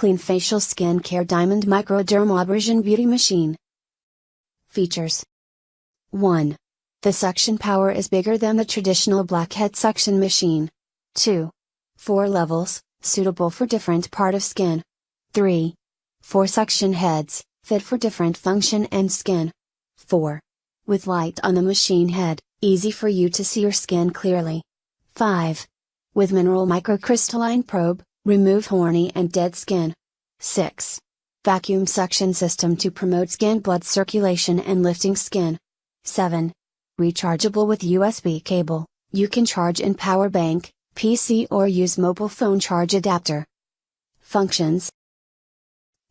Clean Facial Skin Care Diamond Microdermabrasion Beauty Machine. Features 1. The suction power is bigger than the traditional blackhead suction machine. 2. 4 levels, suitable for different part of skin. 3. 4 suction heads, fit for different function and skin. 4. With light on the machine head, easy for you to see your skin clearly. 5. With mineral microcrystalline probe, remove horny and dead skin. 6. Vacuum suction system to promote skin blood circulation and lifting skin. 7. Rechargeable with USB cable, you can charge in power bank, PC or use mobile phone charge adapter. Functions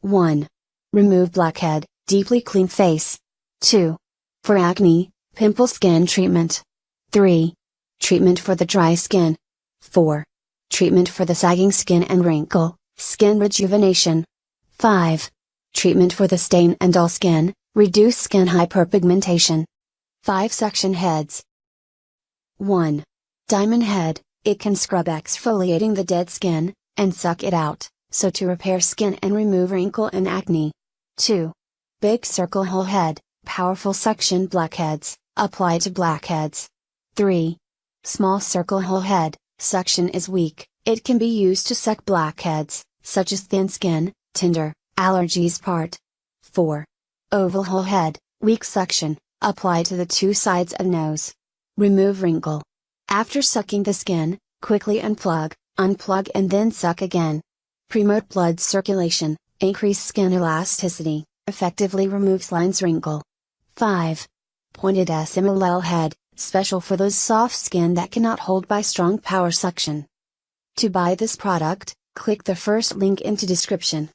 1. Remove blackhead, deeply clean face. 2. For acne, pimple skin treatment. 3. Treatment for the dry skin. 4. Treatment for the sagging skin and wrinkle, skin rejuvenation. 5. Treatment for the stain and dull skin, reduce skin hyperpigmentation. 5 Suction Heads 1. Diamond Head, it can scrub exfoliating the dead skin, and suck it out, so to repair skin and remove wrinkle and acne. 2. Big Circle Hole Head, powerful suction blackheads, apply to blackheads. 3. Small Circle Hole Head, Suction is weak, it can be used to suck blackheads, such as thin skin, tinder, allergies part. 4. Oval hole head, weak suction, apply to the two sides of nose. Remove wrinkle. After sucking the skin, quickly unplug, unplug and then suck again. Promote blood circulation, increase skin elasticity, effectively removes lines wrinkle. 5. Pointed SMLL head, special for those soft skin that cannot hold by strong power suction. To buy this product, click the first link into description.